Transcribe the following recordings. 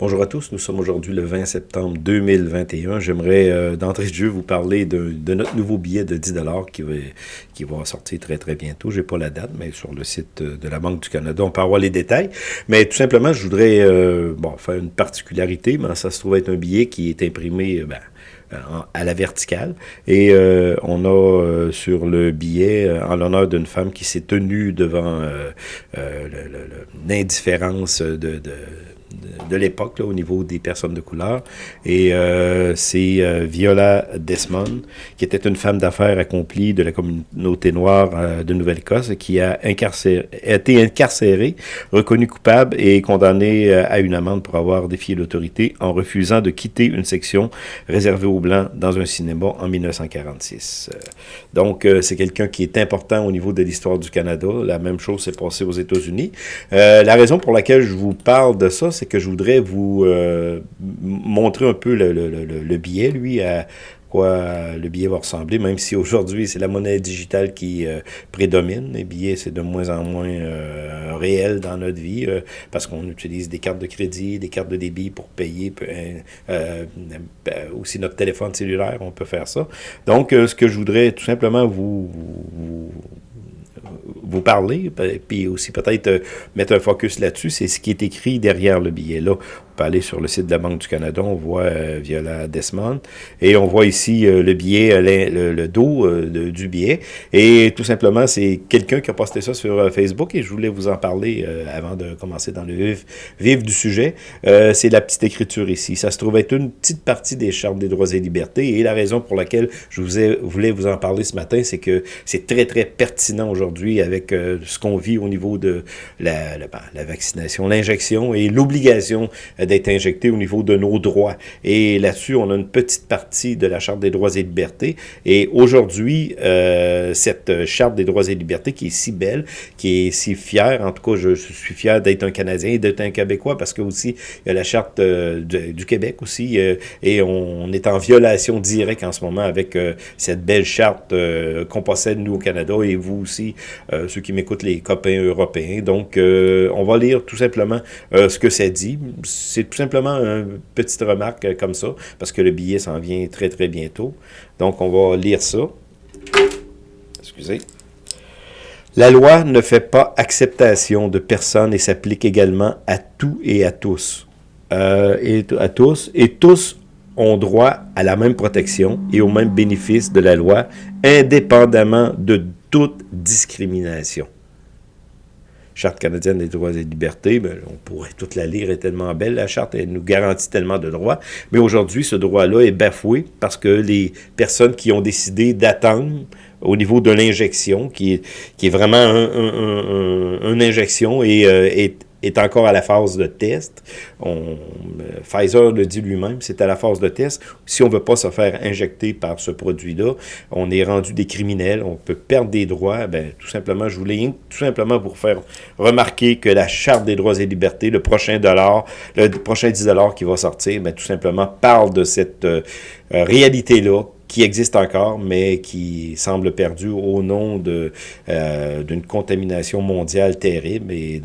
Bonjour à tous, nous sommes aujourd'hui le 20 septembre 2021. J'aimerais euh, d'entrée de jeu vous parler de, notre nouveau billet de 10 qui va, qui va sortir très très bientôt. J'ai pas la date, mais sur le site de la Banque du Canada, on peut avoir les détails. Mais tout simplement, je voudrais euh, faire une particularité, ça se trouve être un billet qui est imprimé... Ben, à la verticale. Et euh, on a sur le billet, en l'honneur d'une femme qui s'est tenue devant l'indifférence de, l'époque au niveau des personnes de couleur. Et euh, c'est euh, Viola Desmond, qui était une femme d'affaires accomplie de la communauté noire euh, de Nouvelle-Écosse, qui a, a été incarcérée, reconnue coupable et condamnée à une amende pour avoir défié l'autorité en refusant de quitter une section réservée aux Blancs dans un cinéma en 1946. Donc, c'est quelqu'un qui est important au niveau de l'histoire du Canada. La même chose s'est passée aux États-Unis. la raison pour laquelle je vous parle de ça, c'est que je voudrais vous euh, montrer un peu le, billet, lui, à quoi le billet va ressembler, même si aujourd'hui, c'est la monnaie digitale qui euh, prédomine. Les billets, c'est de moins en moins euh, réel dans notre vie, parce qu'on utilise des cartes de crédit, des cartes de débit pour payer, aussi notre téléphone cellulaire, on peut faire ça. Donc, ce que je voudrais tout simplement vous vous parler, puis aussi peut-être euh, mettre un focus là-dessus, c'est ce qui est écrit derrière le billet. Peut aller sur le site de la Banque du Canada, on voit euh, Viola Desmond, et on voit ici euh, le billet, euh, le, dos du billet, et tout simplement, c'est quelqu'un qui a posté ça sur Facebook, et je voulais vous en parler avant de commencer dans le vif, vif du sujet. c'est la petite écriture ici. Ça se trouve être une petite partie des chartes des droits et libertés, et la raison pour laquelle je vous ai, voulais vous en parler ce matin, c'est que c'est très, très pertinent aujourd'hui avec ce qu'on vit au niveau de la, la, ben, la vaccination, l'injection et l'obligation d'être injecté au niveau de nos droits. Et là-dessus, on a une petite partie de la Charte des droits et libertés. Et aujourd'hui, euh, cette Charte des droits et libertés qui est si belle, qui est si fière, en tout cas, je, suis fier d'être un Canadien et d'être un Québécois parce que aussi, il y a la Charte euh, du Québec aussi, euh, et on, est en violation directe en ce moment avec cette belle charte qu'on possède, nous, au Canada, et vous aussi, ceux qui m'écoutent, les copains européens. Donc, on va lire tout simplement ce que ça dit tout simplement une petite remarque comme ça, parce que le billet s'en vient très, très bientôt. Donc, on va lire ça. Excusez. La loi ne fait pas acceptation de personne et s'applique également à tout et à tous. Euh, et à tous. Et tous ont droit à la même protection et au même bénéfice de la loi, indépendamment de toute discrimination. Charte canadienne des droits et libertés, ben, on pourrait toute la lire, est tellement belle, la charte, elle nous garantit tellement de droits, mais aujourd'hui, ce droit-là est bafoué parce que les personnes qui ont décidé d'attendre au niveau de l'injection, qui est, vraiment une injection et euh, est est encore à la phase de test. Euh, Pfizer le dit lui-même, c'est à la phase de test. Si on ne veut pas se faire injecter par ce produit-là, on est rendu des criminels, on peut perdre des droits. Ben, tout simplement, je voulais tout simplement pour faire remarquer que la Charte des droits et libertés, le prochain dollar, le prochain 10 qui va sortir, ben, tout simplement parle de cette euh, réalité-là qui existe encore, mais qui semble perdu au nom euh, d'une contamination mondiale terrible. Et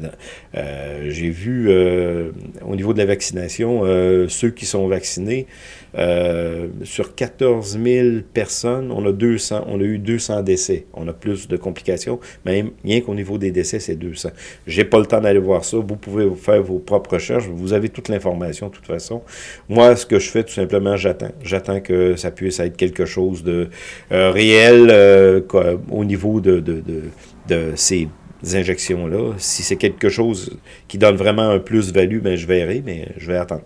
euh, j'ai vu euh, au niveau de la vaccination, ceux qui sont vaccinés, sur 14 000 personnes, on a 200, on a eu 200 décès. On a plus de complications, mais rien qu'au niveau des décès, c'est 200. J'ai pas le temps d'aller voir ça. Vous pouvez faire vos propres recherches. Vous avez toute l'information de toute façon. Moi, ce que je fais, tout simplement, j'attends. J'attends que ça puisse être quelque quelque chose de euh, réel euh, au niveau de, ces injections-là. Si c'est quelque chose qui donne vraiment un plus-value, ben, je verrai, mais je vais attendre.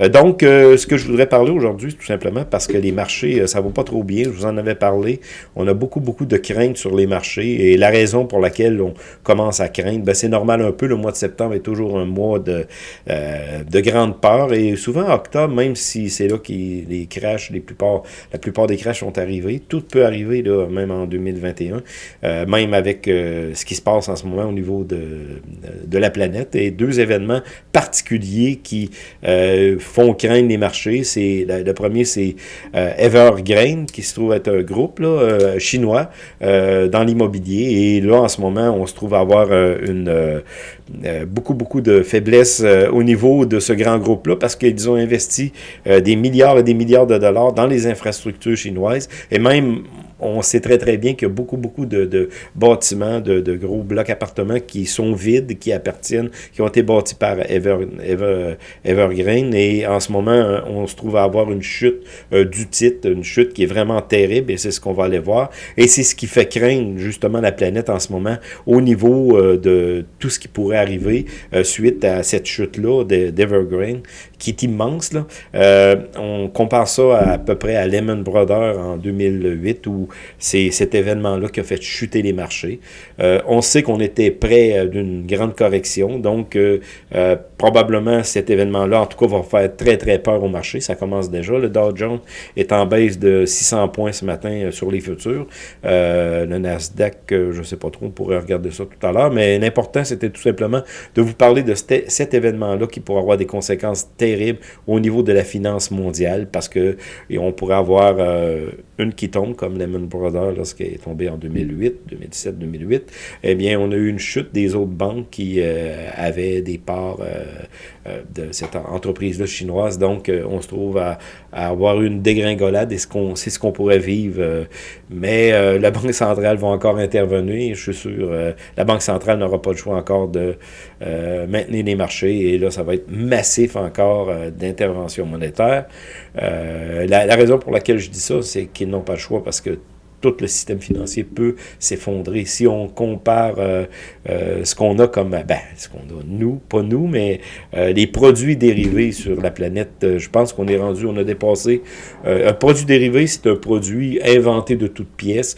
Euh, donc, euh, ce que je voudrais parler aujourd'hui, tout simplement, parce que les marchés, euh, ça va pas trop bien, je vous en avais parlé, on a beaucoup, beaucoup de craintes sur les marchés, et la raison pour laquelle on commence à craindre, ben, c'est normal un peu, le mois de septembre est toujours un mois de, de grande peur, et souvent octobre, même si c'est là que les crashs, la plupart des crashs sont arrivés, tout peut arriver, là, même en 2021, même avec ce qui se passe en ce moment au niveau de, de la planète, et deux événements particuliers qui font craindre les marchés. C'est Le premier, c'est euh, qui se trouve être un groupe euh, chinois euh, dans l'immobilier. Et là, en ce moment, on se trouve avoir une, beaucoup, beaucoup de faiblesses au niveau de ce grand groupe-là parce qu'ils ont investi des milliards et des milliards de dollars dans les infrastructures chinoises. Et même on sait très très bien qu'il y a beaucoup beaucoup de, bâtiments, de, gros blocs appartements qui sont vides, qui appartiennent, qui ont été bâtis par Evergreen. Et en ce moment on se trouve à avoir une chute du titre, une chute qui est vraiment terrible et c'est ce qu'on va aller voir. Et c'est ce qui fait craindre justement la planète en ce moment au niveau euh, de tout ce qui pourrait arriver euh, suite à cette chute-là d'Evergreen qui est immense. Là. Euh, on compare ça à, peu près à Lehman Brothers en 2008, où c'est cet événement-là qui a fait chuter les marchés. Euh, on sait qu'on était près d'une grande correction, donc probablement cet événement-là, en tout cas, va faire très, très peur au marché. Ça commence déjà. Le Dow Jones est en baisse de 600 points ce matin sur les futurs. le Nasdaq, je ne sais pas trop, on pourrait regarder ça tout à l'heure, mais l'important, c'était tout simplement de vous parler de cet événement-là qui pourrait avoir des conséquences terribles terrible au niveau de la finance mondiale parce que on pourrait avoir euh, une qui tombe comme Lehman Brothers lorsqu'elle est tombée en 2008, 2017, 2008. Eh bien, on a eu une chute des autres banques qui euh, avaient des parts euh, de cette entreprise-là chinoise. Donc, on se trouve à, avoir une dégringolade et c'est ce qu'on pourrait vivre. mais la Banque centrale va encore intervenir, je suis sûr. la Banque centrale n'aura pas le choix encore de maintenir les marchés et là, ça va être massif encore euh, d'intervention monétaire. Euh, la, la, raison pour laquelle je dis ça, c'est qu'ils n'ont pas le choix parce que tout le système financier peut s'effondrer. Si on compare euh, euh, ce qu'on a comme, ben, ce qu'on a nous, pas nous, mais euh, les produits dérivés sur la planète, je pense qu'on est rendu, on a dépassé, un produit dérivé, c'est un produit inventé de toutes pièces,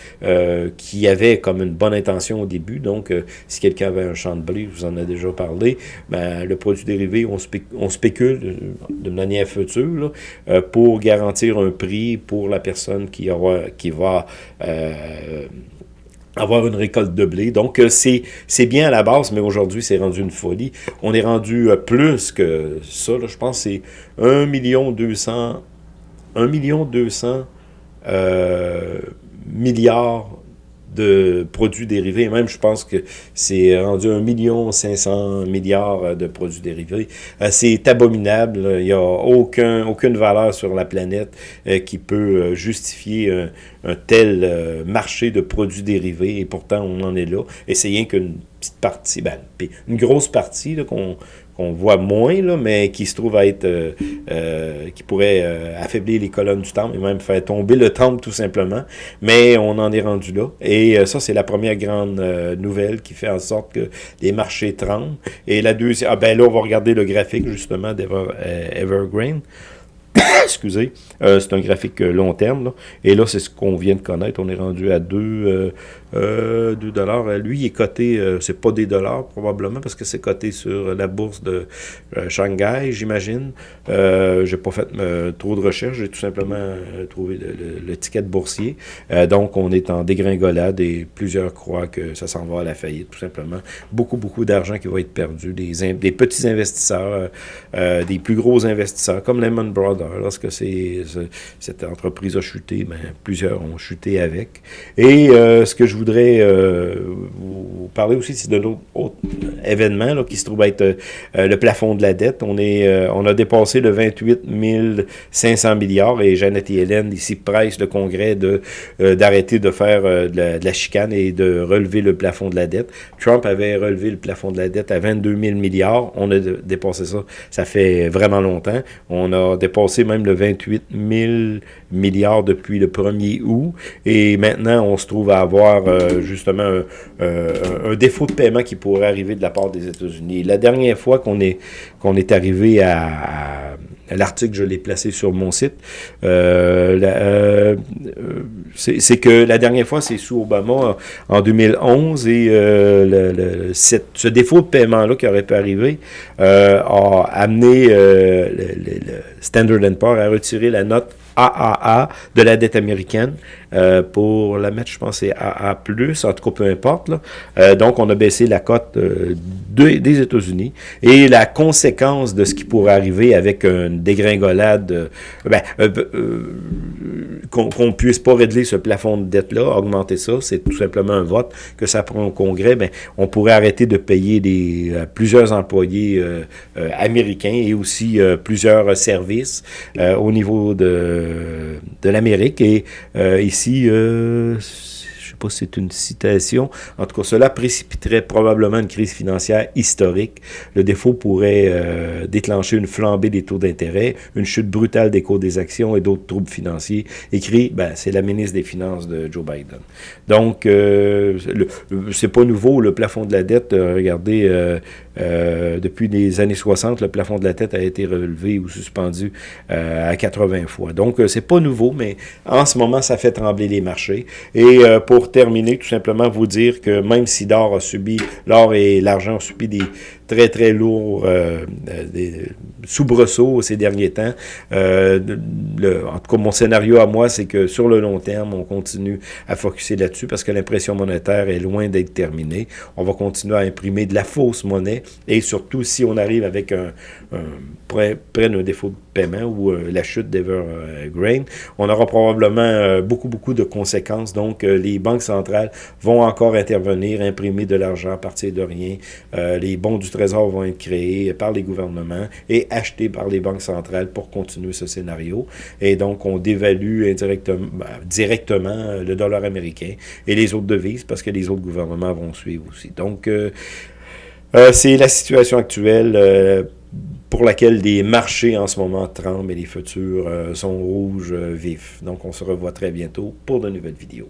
qui avait comme une bonne intention au début, donc si quelqu'un avait un champ de blé, je vous en ai déjà parlé, ben, le produit dérivé, on, on spécule de manière future là, pour garantir un prix pour la personne qui, aura, qui va euh, avoir une récolte de blé. Donc, euh, c'est bien à la base, mais aujourd'hui, c'est rendu une folie. On est rendu euh, plus que ça. je pense c'est 1 million 200, 1 million 200 milliards de produits dérivés. Même, je pense que c'est rendu 1 million 500 milliards de produits dérivés. Euh, c'est abominable. Il n'y a aucun, aucune valeur sur la planète euh, qui peut euh, justifier un, tel marché de produits dérivés. Et pourtant, on en est là. Et c'est rien qu'une petite partie, ben, une grosse partie qu'on qu'on voit moins, là, mais qui se trouve à être, euh, euh, qui pourrait euh, affaiblir les colonnes du temple et même faire tomber le temple tout simplement. Mais on en est rendu là. Et ça, c'est la première grande nouvelle qui fait en sorte que les marchés tremblent. Et la deuxième, ah ben là, on va regarder le graphique justement d'Evergreen. Excusez, c'est un graphique long terme. Et là, c'est ce qu'on vient de connaître. On est rendu à 2, euh, 2 dollars. Euh, lui, il est coté, euh, c'est pas des dollars probablement, parce que c'est coté sur la bourse de euh, Shanghai, j'imagine. Euh, j'ai pas fait trop de recherches, j'ai tout simplement trouvé le, ticket boursier. donc, on est en dégringolade et plusieurs croient que ça s'en va à la faillite, tout simplement. Beaucoup, beaucoup d'argent qui va être perdu. Des, petits investisseurs, des plus gros investisseurs, comme Lehman Brothers, lorsque cette entreprise a chuté, ben, plusieurs ont chuté avec. Et ce que je voudrais euh, vous parler aussi de autre événement là, qui se trouve être euh, le plafond de la dette. On, est, euh, on a dépassé le 28 500 milliards et Jeannette et Hélène ici pressent le Congrès de d'arrêter de faire de la, chicane et de relever le plafond de la dette. Trump avait relevé le plafond de la dette à 22 000 milliards. On a dépassé ça. Ça fait vraiment longtemps. On a dépassé même le 28 000 milliards depuis le 1er août. Et maintenant, on se trouve à avoir euh, justement un, défaut de paiement qui pourrait arriver de la part des États-Unis. La dernière fois qu'on est, est arrivé à, l'article, je l'ai placé sur mon site, euh, euh, c'est que la dernière fois, c'est sous Obama en 2011, et ce défaut de paiement-là qui aurait pu arriver a amené le, Standard Poor's à retirer la note AAA de la dette américaine. Euh, pour la mettre, je pense, c'est AA+, en tout cas, peu importe. Là. Euh, donc, on a baissé la cote euh, des États-Unis. Et la conséquence de ce qui pourrait arriver avec une dégringolade, ben, qu'on ne puisse pas régler ce plafond de dette-là, augmenter ça, c'est tout simplement un vote que ça prend au Congrès, ben, on pourrait arrêter de payer des, plusieurs employés américains et aussi plusieurs services au niveau de, de l'Amérique. Et ici, ici, euh, pas si c'est une citation. En tout cas, cela précipiterait probablement une crise financière historique. Le défaut pourrait euh, déclencher une flambée des taux d'intérêt, une chute brutale des cours des actions et d'autres troubles financiers. Écrit, ben, c'est la ministre des Finances de Joe Biden. Donc, euh, c'est pas nouveau, le plafond de la dette. Euh, regardez, euh, depuis les années 60, le plafond de la dette a été relevé ou suspendu à 80 fois. Donc, c'est pas nouveau, mais en ce moment, ça fait trembler les marchés. Et pour terminer, tout simplement vous dire que même si l'or a subi, l'or et l'argent ont subi des très, très lourds euh, euh, des soubresauts ces derniers temps, euh, le, en tout cas, mon scénario à moi, c'est que sur le long terme, on continue à focuser là-dessus parce que l'impression monétaire est loin d'être terminée. On va continuer à imprimer de la fausse monnaie et surtout, si on arrive avec un, un près, d'un défaut de paiement ou la chute d'Evergreen, on aura probablement beaucoup, beaucoup de conséquences. Donc, les banques centrales vont encore intervenir, imprimer de l'argent à partir de rien. Euh, les bons du Trésor vont être créés par les gouvernements et achetés par les banques centrales pour continuer ce scénario. Et donc, on dévalue indirectement, ben, directement le dollar américain et les autres devises parce que les autres gouvernements vont suivre aussi. Donc, euh, euh, c'est la situation actuelle pour laquelle les marchés en ce moment tremblent et les futurs sont rouges vifs. Donc, on se revoit très bientôt pour de nouvelles vidéos.